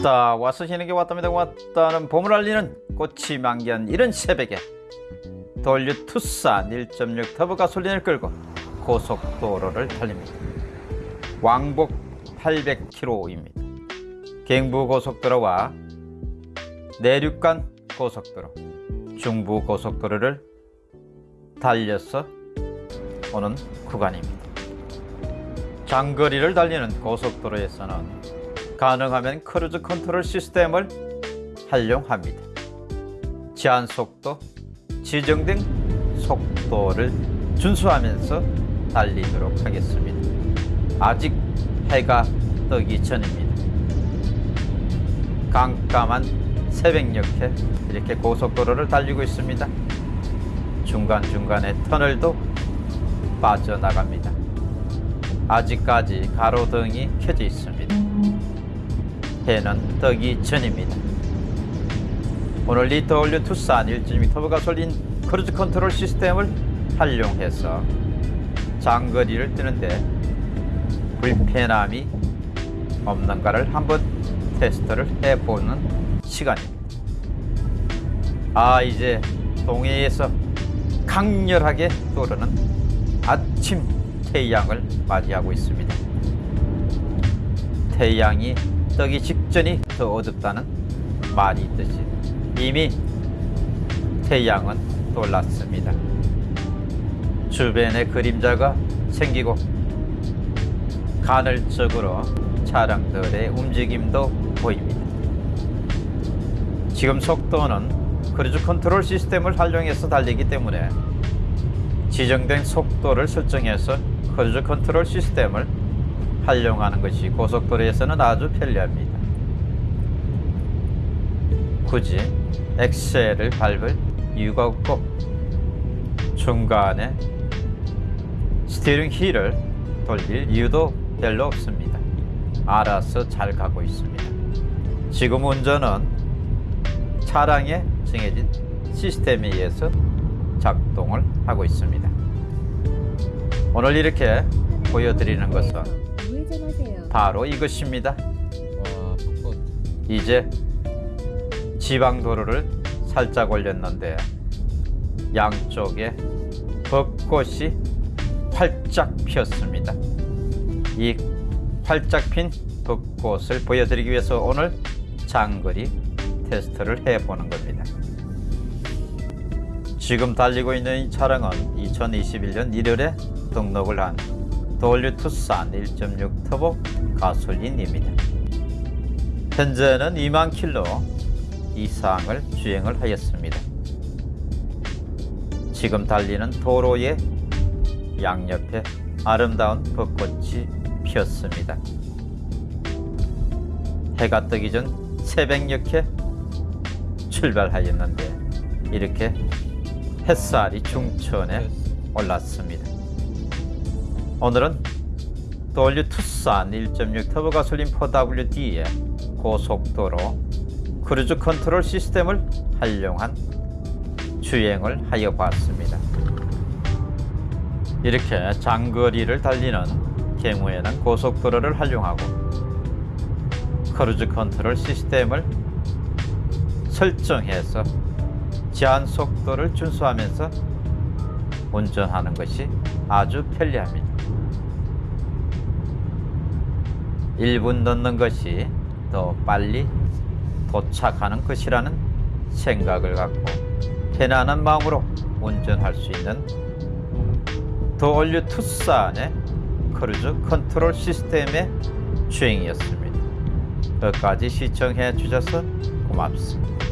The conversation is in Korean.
왔다 와서 희는게 왔답니다 왔다는 봄을 알리는 꽃이 만개한 이른 새벽에 돌류 투싼 1.6 터보 가솔린을 끌고 고속도로를 달립니다. 왕복 800km입니다. 경부고속도로와 내륙간 고속도로 중부고속도로를 달려서 오는 구간입니다. 장거리를 달리는 고속도로에서는 가능하면 cruise control 시스템을 활용합니다. 제한 속도, 지정된 속도를 준수하면서 달리도록 하겠습니다. 아직 해가 뜨기 전입니다. 깜깜한 새벽녘에 이렇게 고속도로를 달리고 있습니다. 중간중간에 터널도 빠져나갑니다. 아직까지 가로등이 켜져 있습니다. 해는 뜨기 전입니다. 오늘 리터올류 투싼 1.2 터보 가솔린 cruise control 시스템을 활용해서 장거리를 뛰는데 불편함이 없는가를 한번 테스트를 해보는 시간입니다. 아 이제 동해에서 강렬하게 떠오르는 아침 태양을 맞이하고 있습니다. 태양이 뜨기 직전이 더 어둡다는 말이 있듯이 이미 태양은 돌랐습니다. 주변에 그림자가 생기고 간헐적으로 차량들의 움직임도 보입니다. 지금 속도는 cruise control 시스템을 활용해서 달리기 때문에 지정된 속도를 설정해서 cruise control 시스템을 활용하는 것이 고속도로에서는 아주 편리합니다. 굳이 액셀을 밟을 이유가 없고 중간에 steering wheel을 돌릴 이유도 별로 없습니다. 알아서 잘 가고 있습니다. 지금 운전은 차량에 정해진 시스템에 의해서 작동을 하고 있습니다. 오늘 이렇게 보여드리는 것은. 바로 이것입니다. 와 이제 지방도로를 살짝 올렸는데 양쪽에 벚꽃이 활짝 피었습니다. 이 활짝 핀 벚꽃을 보여드리기 위해서 오늘 장거리 테스트를 해보는 겁니다. 지금 달리고 있는 이 차량은 2021년 1월에 등록을 한 돌류 투싼 1.6 터보 가솔린입니다. 현재는 2만 킬로 이상을 주행을 하였습니다. 지금 달리는 도로의 양옆에 아름다운 벚꽃이 피었습니다. 해가 뜨기 전 새벽녘에 출발하였는데 이렇게 햇살이 중천에 올랐습니다. 오늘은 W 투싼 1.6 터보 가솔린 4WD의 고속도로 cruise control 시스템을 활용한 주행을 하여 봤습니다. 이렇게 장거리를 달리는 경우에는 고속도로를 활용하고 cruise control 시스템을 설정해서 제한 속도를 준수하면서 운전하는 것이 아주 편리합니다. 1분 늦는 것이 더 빨리 도착하는 것이라는 생각을 갖고 편안한 마음으로 운전할 수 있는 The All New 투싼의 cruise control 시스템의 주행이었습니다. 끝까지 시청해 주셔서 고맙습니다.